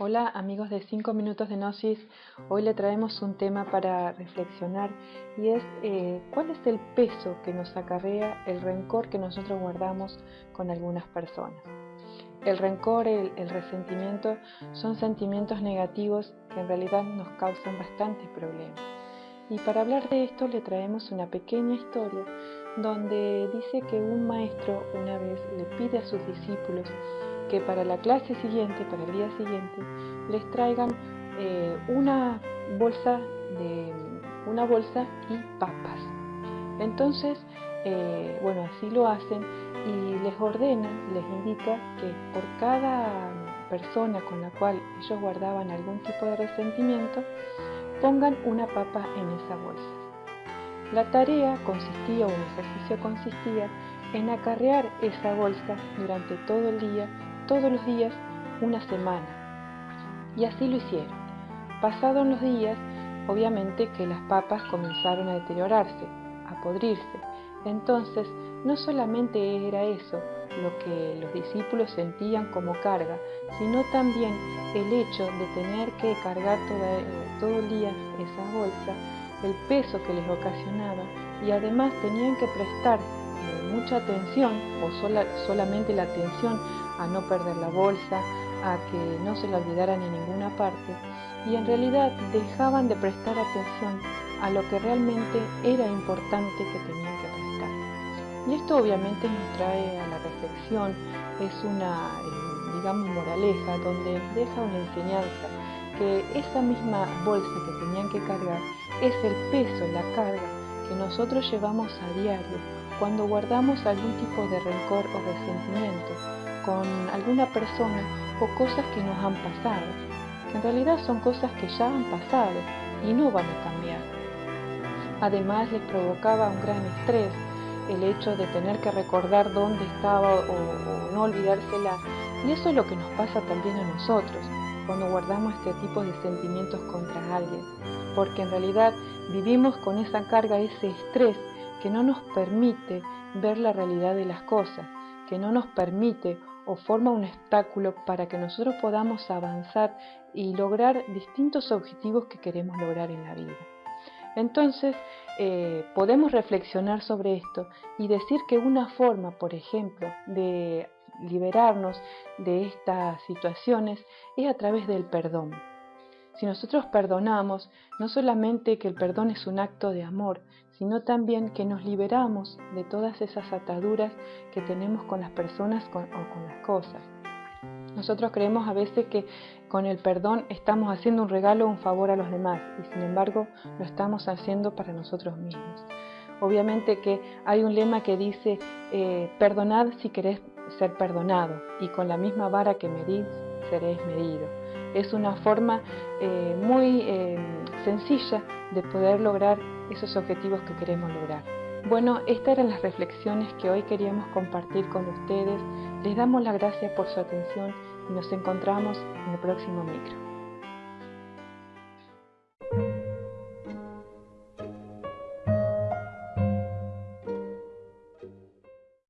Hola amigos de 5 minutos de Gnosis, hoy le traemos un tema para reflexionar y es eh, cuál es el peso que nos acarrea el rencor que nosotros guardamos con algunas personas. El rencor, el, el resentimiento son sentimientos negativos que en realidad nos causan bastantes problemas. Y para hablar de esto le traemos una pequeña historia donde dice que un maestro una vez le pide a sus discípulos que para la clase siguiente, para el día siguiente, les traigan eh, una bolsa de una bolsa y papas. Entonces, eh, bueno, así lo hacen y les ordena, les indica que por cada persona con la cual ellos guardaban algún tipo de resentimiento, pongan una papa en esa bolsa. La tarea consistía, o el ejercicio consistía, en acarrear esa bolsa durante todo el día todos los días una semana. Y así lo hicieron. Pasados los días, obviamente que las papas comenzaron a deteriorarse, a podrirse. Entonces, no solamente era eso lo que los discípulos sentían como carga, sino también el hecho de tener que cargar todo el día esa bolsa, el peso que les ocasionaba y además tenían que prestar mucha atención o solamente la atención a no perder la bolsa, a que no se la olvidaran en ninguna parte y en realidad dejaban de prestar atención a lo que realmente era importante que tenían que prestar. Y esto obviamente nos trae a la reflexión, es una, eh, digamos, moraleja donde deja una enseñanza que esa misma bolsa que tenían que cargar es el peso, la carga que nosotros llevamos a diario cuando guardamos algún tipo de rencor o resentimiento con alguna persona o cosas que nos han pasado, que en realidad son cosas que ya han pasado y no van a cambiar. Además les provocaba un gran estrés el hecho de tener que recordar dónde estaba o, no olvidársela. Y eso es lo que nos pasa también a nosotros cuando guardamos este tipo de sentimientos contra alguien, porque en realidad vivimos con esa carga, ese estrés que no nos permite ver la realidad de las cosas, que no nos permite o forma un obstáculo para que nosotros podamos avanzar y lograr distintos objetivos que queremos lograr en la vida. Entonces, eh, podemos reflexionar sobre esto y decir que una forma, por ejemplo, de liberarnos de estas situaciones es a través del perdón. Si nosotros perdonamos, no solamente que el perdón es un acto de amor, sino también que nos liberamos de todas esas ataduras que tenemos con las personas o con las cosas. Nosotros creemos a veces que con el perdón estamos haciendo un regalo o un favor a los demás y sin embargo lo estamos haciendo para nosotros mismos. Obviamente que hay un lema que dice, eh, perdonad si querés ser perdonado y con la misma vara que medís seréis medido. Es una forma eh, muy eh, sencilla de poder lograr esos objetivos que queremos lograr. Bueno, estas eran las reflexiones que hoy queríamos compartir con ustedes. Les damos las gracias por su atención y nos encontramos en el próximo micro.